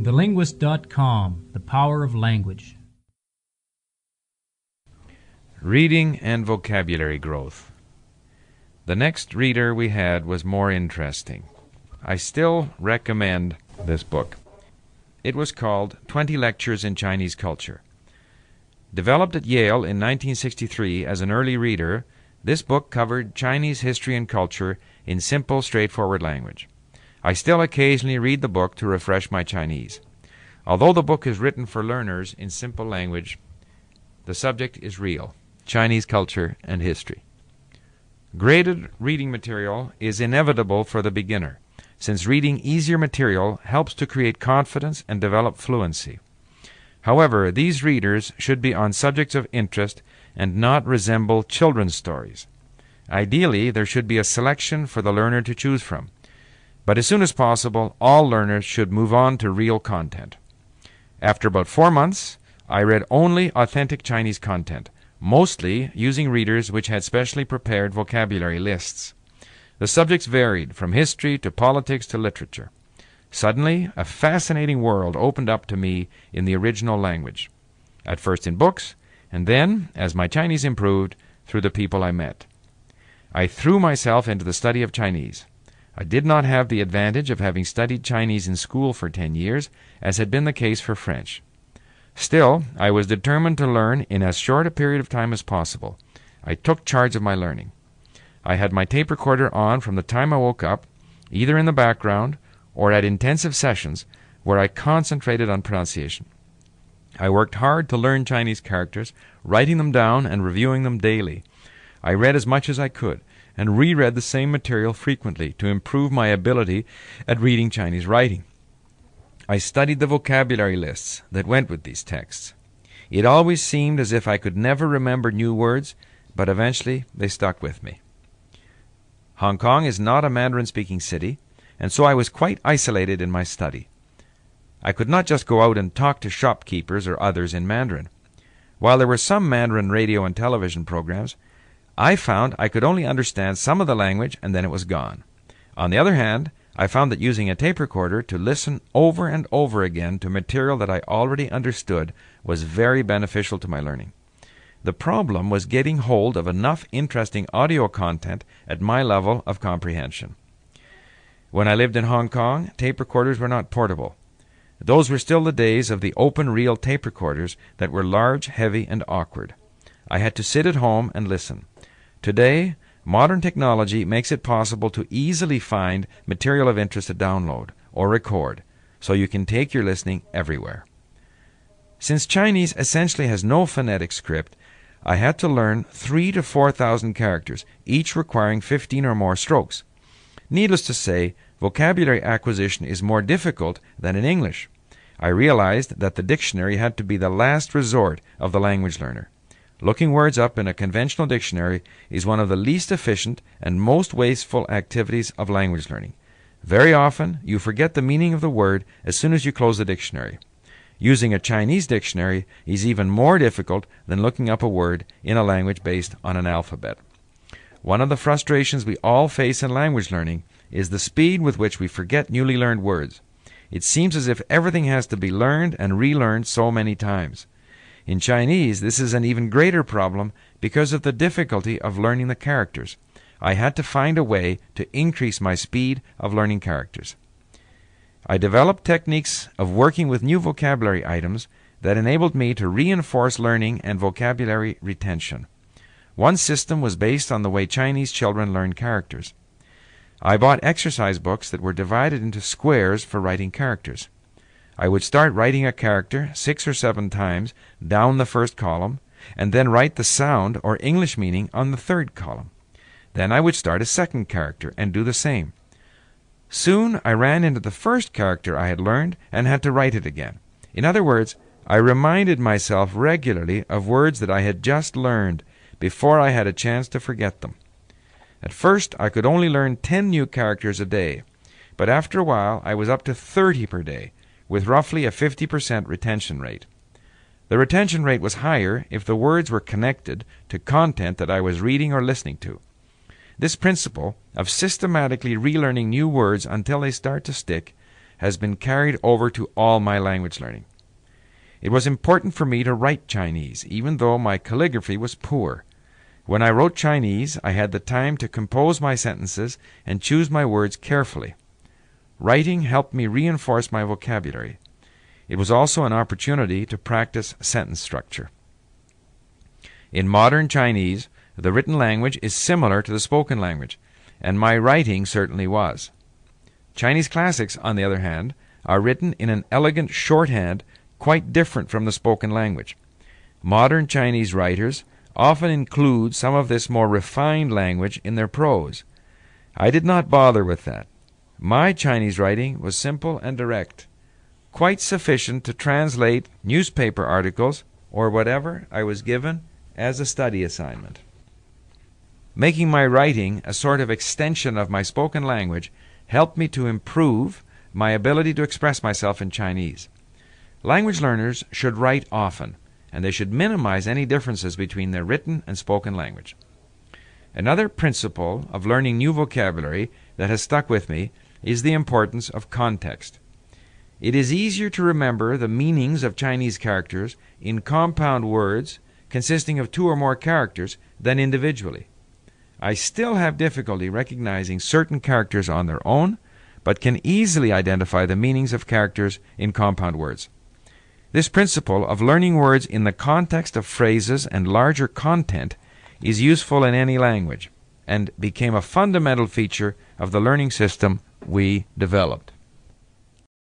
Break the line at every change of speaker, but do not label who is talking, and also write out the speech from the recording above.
TheLinguist.com The Power of Language.
Reading and Vocabulary Growth. The next reader we had was more interesting. I still recommend this book. It was called 20 Lectures in Chinese Culture. Developed at Yale in 1963 as an early reader, this book covered Chinese history and culture in simple, straightforward language. I still occasionally read the book to refresh my Chinese. Although the book is written for learners in simple language, the subject is real Chinese culture and history. Graded reading material is inevitable for the beginner, since reading easier material helps to create confidence and develop fluency. However, these readers should be on subjects of interest and not resemble children's stories. Ideally, there should be a selection for the learner to choose from. But as soon as possible, all learners should move on to real content. After about four months, I read only authentic Chinese content, mostly using readers which had specially prepared vocabulary lists. The subjects varied from history to politics to literature. Suddenly, a fascinating world opened up to me in the original language. At first in books, and then, as my Chinese improved, through the people I met. I threw myself into the study of Chinese. I did not have the advantage of having studied Chinese in school for ten years, as had been the case for French. Still, I was determined to learn in as short a period of time as possible. I took charge of my learning. I had my tape recorder on from the time I woke up, either in the background or at intensive sessions where I concentrated on pronunciation. I worked hard to learn Chinese characters, writing them down and reviewing them daily. I read as much as I could, and reread the same material frequently to improve my ability at reading Chinese writing. I studied the vocabulary lists that went with these texts. It always seemed as if I could never remember new words, but eventually they stuck with me. Hong Kong is not a Mandarin speaking city, and so I was quite isolated in my study. I could not just go out and talk to shopkeepers or others in Mandarin. While there were some Mandarin radio and television programs, I found I could only understand some of the language and then it was gone. On the other hand, I found that using a tape recorder to listen over and over again to material that I already understood was very beneficial to my learning. The problem was getting hold of enough interesting audio content at my level of comprehension. When I lived in Hong Kong, tape recorders were not portable. Those were still the days of the open reel tape recorders that were large, heavy, and awkward. I had to sit at home and listen. Today, modern technology makes it possible to easily find material of interest to download or record, so you can take your listening everywhere. Since Chinese essentially has no phonetic script, I had to learn three to four thousand characters, each requiring fifteen or more strokes. Needless to say, vocabulary acquisition is more difficult than in English. I realized that the dictionary had to be the last resort of the language learner. Looking words up in a conventional dictionary is one of the least efficient and most wasteful activities of language learning. Very often, you forget the meaning of the word as soon as you close the dictionary. Using a Chinese dictionary is even more difficult than looking up a word in a language based on an alphabet. One of the frustrations we all face in language learning is the speed with which we forget newly learned words. It seems as if everything has to be learned and relearned so many times. In Chinese, this is an even greater problem because of the difficulty of learning the characters. I had to find a way to increase my speed of learning characters. I developed techniques of working with new vocabulary items that enabled me to reinforce learning and vocabulary retention. One system was based on the way Chinese children learn characters. I bought exercise books that were divided into squares for writing characters. I would start writing a character six or seven times down the first column, and then write the sound or English meaning on the third column. Then I would start a second character and do the same. Soon I ran into the first character I had learned and had to write it again. In other words, I reminded myself regularly of words that I had just learned before I had a chance to forget them. At first, I could only learn 10 new characters a day, but after a while I was up to 30 per day, with roughly a 50% retention rate. The retention rate was higher if the words were connected to content that I was reading or listening to. This principle of systematically relearning new words until they start to stick has been carried over to all my language learning. It was important for me to write Chinese, even though my calligraphy was poor. When I wrote Chinese, I had the time to compose my sentences and choose my words carefully. Writing helped me reinforce my vocabulary. It was also an opportunity to practice sentence structure. In modern Chinese, the written language is similar to the spoken language, and my writing certainly was. Chinese classics, on the other hand, are written in an elegant shorthand quite different from the spoken language. Modern Chinese writers often include some of this more refined language in their prose. I did not bother with that. My Chinese writing was simple and direct, quite sufficient to translate newspaper articles or whatever I was given as a study assignment. Making my writing a sort of extension of my spoken language helped me to improve my ability to express myself in Chinese. Language learners should write often, and they should minimize any differences between their written and spoken language. Another principle of learning new vocabulary that has stuck with me is the importance of context. It is easier to remember the meanings of Chinese characters in compound words consisting of two or more characters than individually. I still have difficulty recognizing certain characters on their own, but can easily identify the meanings of characters in compound words. This principle of learning words in the context of phrases and larger content is useful in any language and became a fundamental feature of the learning system we developed.